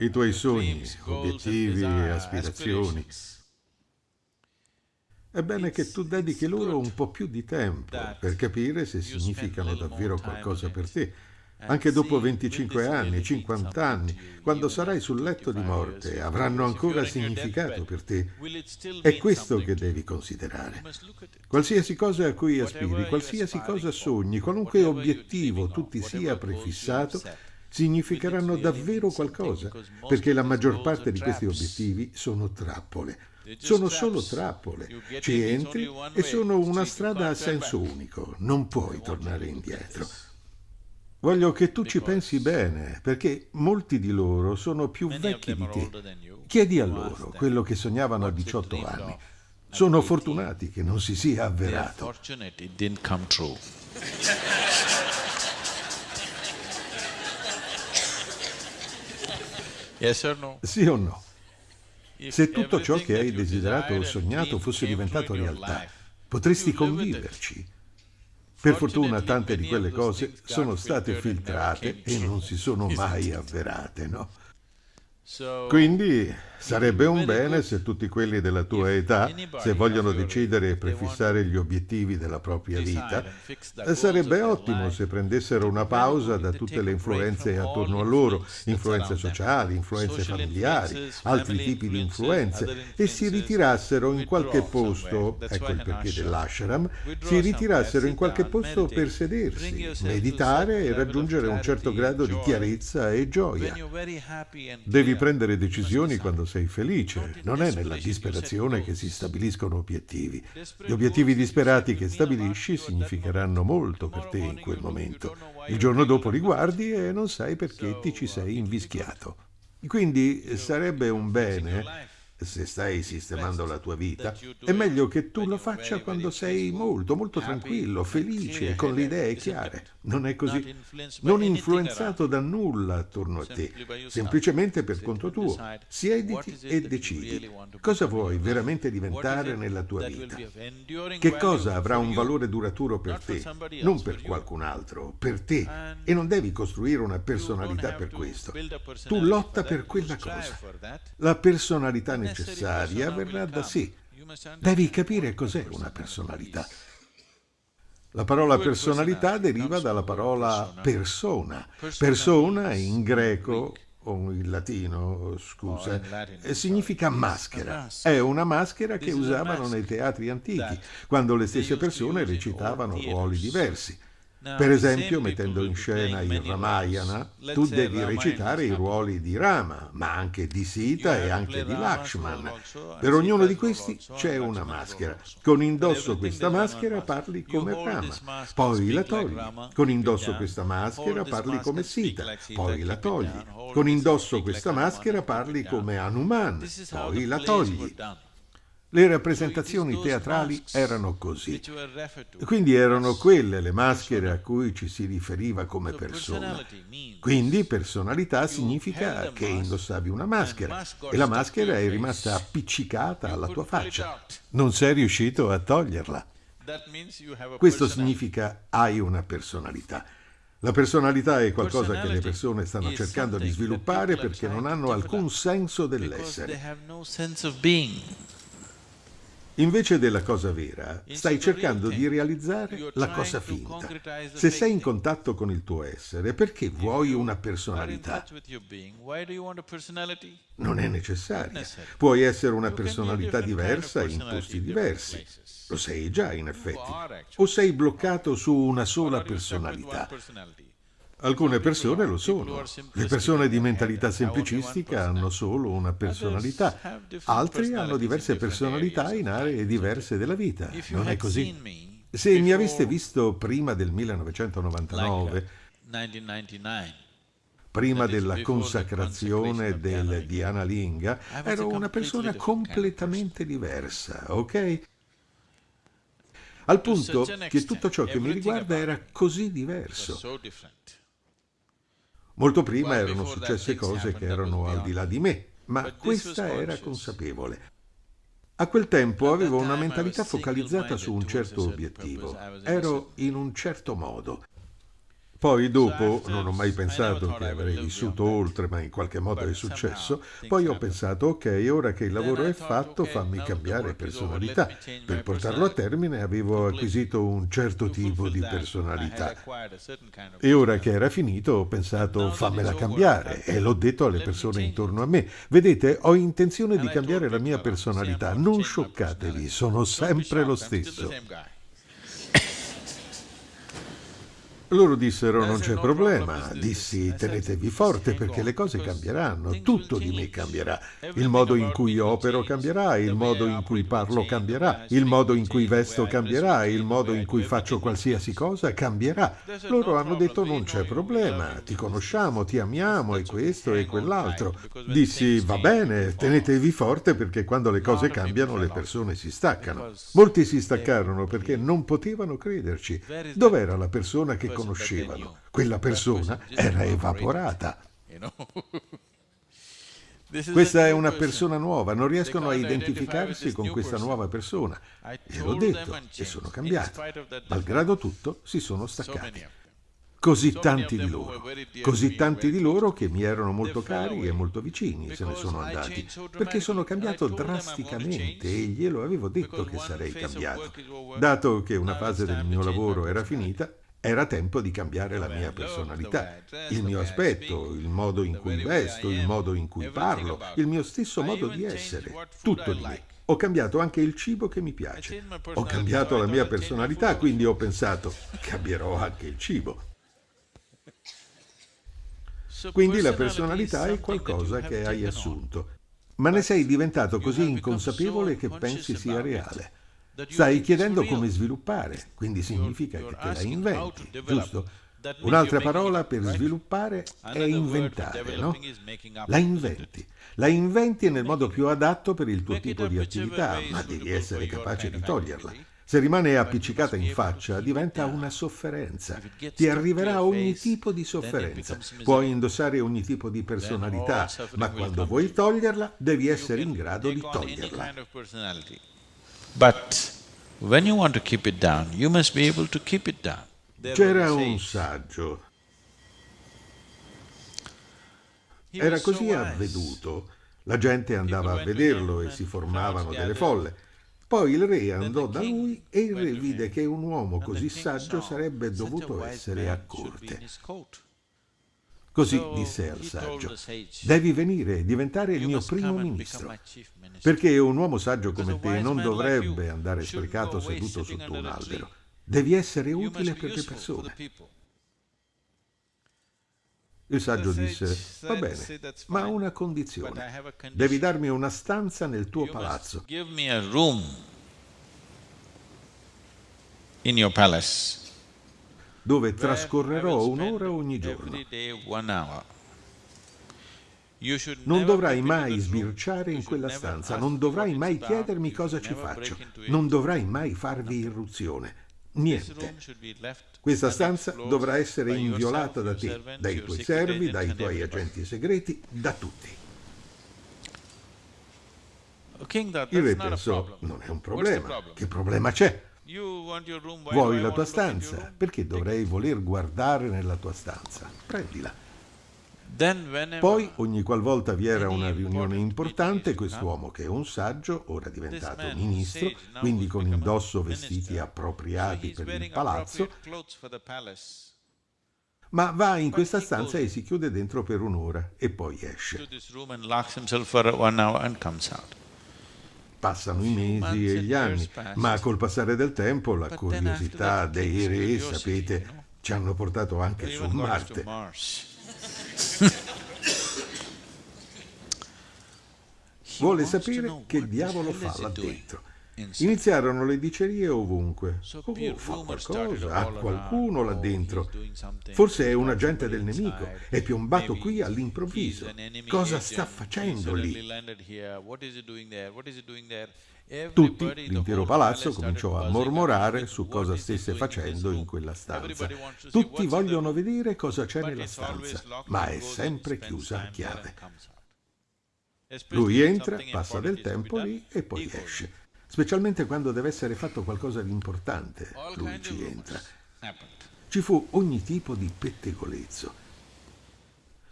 i tuoi sogni, obiettivi e aspirazioni. È bene che tu dedichi loro un po' più di tempo per capire se significano davvero qualcosa per te anche dopo 25 anni, 50 anni, quando sarai sul letto di morte, avranno ancora significato per te. È questo che devi considerare. Qualsiasi cosa a cui aspiri, qualsiasi cosa sogni, qualunque obiettivo tu ti sia prefissato, significheranno davvero qualcosa, perché la maggior parte di questi obiettivi sono trappole. Sono solo trappole. Ci entri e sono una strada a senso unico. Non puoi tornare indietro. Voglio che tu ci pensi bene, perché molti di loro sono più vecchi di te. Chiedi a loro quello che sognavano a 18 anni. Sono fortunati che non si sia avverato. Sì o no? Se tutto ciò che hai desiderato o sognato fosse diventato realtà, potresti conviverci per fortuna tante di quelle cose sono state filtrate e non si sono mai avverate, no? Quindi sarebbe un bene se tutti quelli della tua età, se vogliono decidere e prefissare gli obiettivi della propria vita, sarebbe ottimo se prendessero una pausa da tutte le influenze attorno a loro, influenze sociali, influenze familiari, altri tipi di influenze, e si ritirassero in qualche posto, ecco il perché dell'ashram, si ritirassero in qualche posto per sedersi, meditare e raggiungere un certo grado di chiarezza e gioia. Devi prendere decisioni quando sei felice, non è nella disperazione che si stabiliscono obiettivi. Gli obiettivi disperati che stabilisci significheranno molto per te in quel momento. Il giorno dopo li guardi e non sai perché ti ci sei invischiato. Quindi sarebbe un bene se stai sistemando la tua vita, è meglio che tu lo faccia quando sei molto, molto tranquillo, felice, con le idee chiare. Non è così? Non influenzato da nulla attorno a te, semplicemente per conto tuo. Siediti e decidi. Cosa vuoi veramente diventare nella tua vita? Che cosa avrà un valore duraturo per te, non per qualcun altro, per te. E non devi costruire una personalità per questo. Tu lotta per quella cosa. La personalità necessaria necessaria verrà da sé. Devi capire cos'è una personalità. La parola personalità deriva dalla parola persona. Persona in greco o in latino, scusa, significa maschera. È una maschera che usavano nei teatri antichi, quando le stesse persone recitavano ruoli diversi. Per esempio, mettendo in scena il Ramayana, tu devi recitare i ruoli di Rama, ma anche di Sita e anche di Lakshman. Per ognuno di questi c'è una maschera. Con indosso questa maschera parli come Rama, poi la togli. Con indosso questa maschera parli come Sita, poi la togli. Con indosso questa maschera parli come Hanuman, poi la togli. Le rappresentazioni teatrali erano così. Quindi erano quelle le maschere a cui ci si riferiva come persona. Quindi personalità significa che indossavi una maschera e la maschera è rimasta appiccicata alla tua faccia. Non sei riuscito a toglierla. Questo significa hai una personalità. La personalità è qualcosa che le persone stanno cercando di sviluppare perché non hanno alcun senso dell'essere. Invece della cosa vera, stai cercando di realizzare la cosa finta. Se sei in contatto con il tuo essere, perché vuoi una personalità? Non è necessaria. Puoi essere una personalità diversa in posti diversi. Lo sei già, in effetti. O sei bloccato su una sola personalità. Alcune persone lo sono. Le persone di mentalità semplicistica hanno solo una personalità. Altri hanno diverse personalità in aree diverse della vita. Non è così? Se mi aveste visto prima del 1999, prima della consacrazione del Diana Linga, ero una persona completamente diversa, ok? Al punto che tutto ciò che mi riguarda era così diverso. Molto prima erano successe cose che erano al di là di me, ma questa era consapevole. A quel tempo avevo una mentalità focalizzata su un certo obiettivo. Ero in un certo modo. Poi dopo non ho mai pensato che avrei vissuto oltre, ma in qualche modo è successo. Poi ho pensato, ok, ora che il lavoro è fatto, fammi cambiare personalità. Per portarlo a termine avevo acquisito un certo tipo di personalità. E ora che era finito ho pensato, fammela cambiare. E l'ho detto alle persone intorno a me. Vedete, ho intenzione di cambiare la mia personalità. Non scioccatevi, sono sempre lo stesso. Loro dissero non c'è problema, dissi tenetevi forte perché le cose cambieranno, tutto di me cambierà, il modo in cui opero cambierà, il modo in cui parlo cambierà, il modo in cui vesto cambierà, il modo in cui faccio qualsiasi cosa cambierà. Loro hanno detto non c'è problema, ti conosciamo, ti amiamo e questo e quell'altro. Dissi va bene, tenetevi forte perché quando le cose cambiano le persone si staccano. Molti si staccarono perché non potevano crederci. Dov'era la persona che conoscevano. Quella persona era evaporata. Questa è una persona nuova, non riescono a identificarsi con questa nuova persona. Gliel'ho detto e sono cambiato. Malgrado tutto, si sono staccati. Così tanti di loro, così tanti di loro che mi erano molto cari e molto vicini se ne sono andati, perché sono cambiato drasticamente e glielo avevo detto che sarei cambiato. Dato che una fase del mio lavoro era finita, era tempo di cambiare la mia personalità, il mio aspetto, il modo in cui vesto, il modo in cui parlo, il mio stesso modo di essere, tutto di me. Ho cambiato anche il cibo che mi piace. Ho cambiato la mia personalità, quindi ho pensato, cambierò anche il cibo. Quindi la personalità è qualcosa che hai assunto, ma ne sei diventato così inconsapevole che pensi sia reale. Stai chiedendo come sviluppare, quindi significa che te la inventi, giusto? Un'altra parola per sviluppare è inventare, no? La inventi. La inventi nel modo più adatto per il tuo tipo di attività, ma devi essere capace di toglierla. Se rimane appiccicata in faccia, diventa una sofferenza. Ti arriverà ogni tipo di sofferenza. Puoi indossare ogni tipo di personalità, ma quando vuoi toglierla, devi essere in grado di toglierla. But when you want to keep it down, you must be able to keep it down. C'era un saggio. Era così avveduto. La gente andava a vederlo e si formavano delle folle. Poi il re andò da lui e il re vide che un uomo così saggio sarebbe dovuto essere a corte. Così disse al saggio, devi venire e diventare il mio primo ministro, perché un uomo saggio come te non dovrebbe andare sprecato seduto sotto un albero. Devi essere utile per le persone. Il saggio disse, va bene, ma a una condizione. Devi darmi una stanza nel tuo palazzo. in your palace dove trascorrerò un'ora ogni giorno. Non dovrai mai sbirciare in quella stanza, non dovrai mai chiedermi cosa ci faccio, non dovrai mai farvi irruzione. Niente. Questa stanza dovrà essere inviolata da te, dai tuoi servi, dai tuoi agenti segreti, da tutti. Il re pensò, non è un problema, che problema c'è? Vuoi la tua stanza? Perché dovrei voler guardare nella tua stanza? Prendila. Poi, ogni qualvolta vi era una riunione importante, quest'uomo che è un saggio, ora diventato ministro, quindi con indosso vestiti appropriati per il palazzo, ma va in questa stanza e si chiude dentro per un'ora e poi esce. Passano i mesi e gli anni, ma col passare del tempo la curiosità dei re, sapete, ci hanno portato anche su Marte. Vuole sapere che diavolo fa là dentro. Iniziarono le dicerie ovunque. Oh, fa qualcosa, ha qualcuno là dentro. Forse è un agente del nemico, è piombato qui all'improvviso. Cosa sta facendo lì? Tutti, l'intero palazzo, cominciò a mormorare su cosa stesse facendo in quella stanza. Tutti vogliono vedere cosa c'è nella stanza, ma è sempre chiusa a chiave. Lui entra, passa del tempo lì e poi esce specialmente quando deve essere fatto qualcosa di importante, lui ci entra. ci fu ogni tipo di pettegolezzo.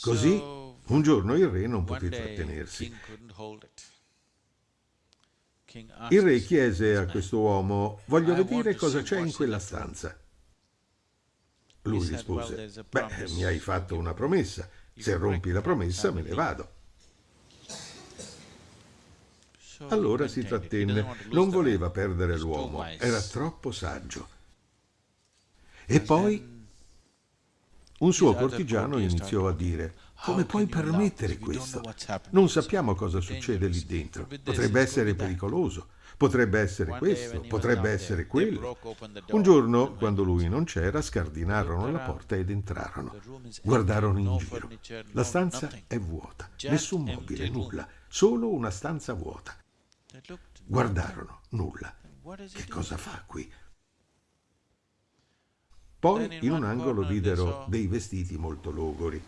Così, un giorno il re non poté trattenersi. Il re chiese a questo uomo, voglio vedere cosa c'è in quella stanza. Lui rispose, beh, mi hai fatto una promessa, se rompi la promessa me ne vado. Allora si trattenne, non voleva perdere l'uomo, era troppo saggio. E poi un suo cortigiano iniziò a dire, come puoi permettere questo? Non sappiamo cosa succede lì dentro. Potrebbe essere pericoloso. Potrebbe essere questo, potrebbe essere quello. Un giorno, quando lui non c'era, scardinarono la porta ed entrarono. Guardarono in giro. La stanza è vuota, nessun mobile, nulla, solo una stanza vuota. Guardarono, nulla. Che cosa fa qui? Poi in un angolo videro dei vestiti molto logori,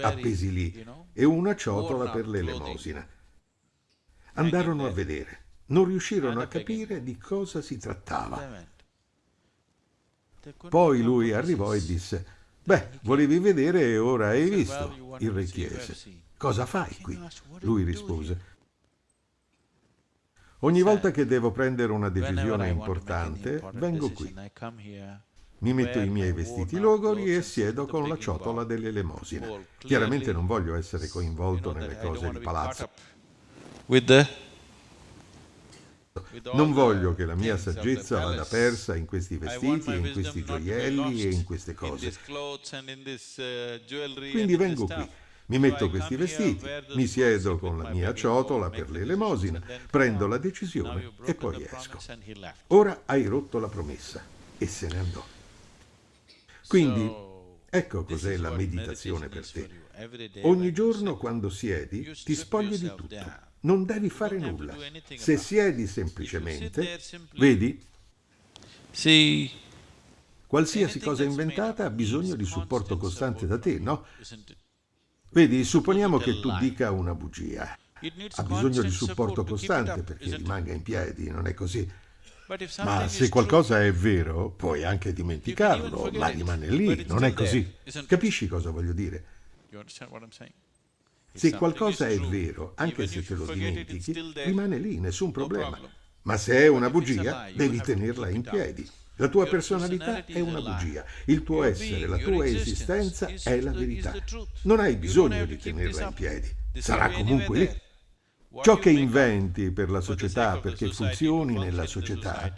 appesi lì, e una ciotola per l'elemosina. Andarono a vedere. Non riuscirono a capire di cosa si trattava. Poi lui arrivò e disse, beh, volevi vedere e ora hai visto. Il re chiese, cosa fai qui? Lui rispose, ogni volta che devo prendere una decisione importante, vengo qui. Mi metto i miei vestiti logori e siedo con la ciotola dell'elemosina. Chiaramente non voglio essere coinvolto nelle cose di palazzo. Non voglio che la mia saggezza vada persa in questi vestiti, in questi gioielli e in queste cose. Quindi vengo qui, mi metto questi vestiti, mi siedo con la mia ciotola per l'elemosina, prendo la decisione e poi esco. Ora hai rotto la promessa e se ne andò. Quindi ecco cos'è la meditazione per te. Ogni giorno quando siedi ti spogli di tutto. Non devi fare nulla. Se siedi semplicemente, vedi? Qualsiasi cosa inventata ha bisogno di supporto costante da te, no? Vedi, supponiamo che tu dica una bugia. Ha bisogno di supporto costante perché rimanga in piedi, non è così? Ma se qualcosa è vero, puoi anche dimenticarlo, ma rimane lì, non è così. Capisci cosa voglio dire? Se qualcosa è vero, anche se te lo dimentichi, rimane lì, nessun problema. Ma se è una bugia, devi tenerla in piedi. La tua personalità è una bugia, il tuo essere, la tua esistenza è la verità. Non hai bisogno di tenerla in piedi, sarà comunque lì. Ciò che inventi per la società perché funzioni nella società,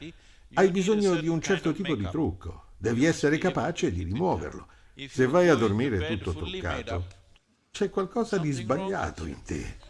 hai bisogno di un certo tipo di trucco, devi essere capace di rimuoverlo. Se vai a dormire tutto truccato, c'è qualcosa di sbagliato in te.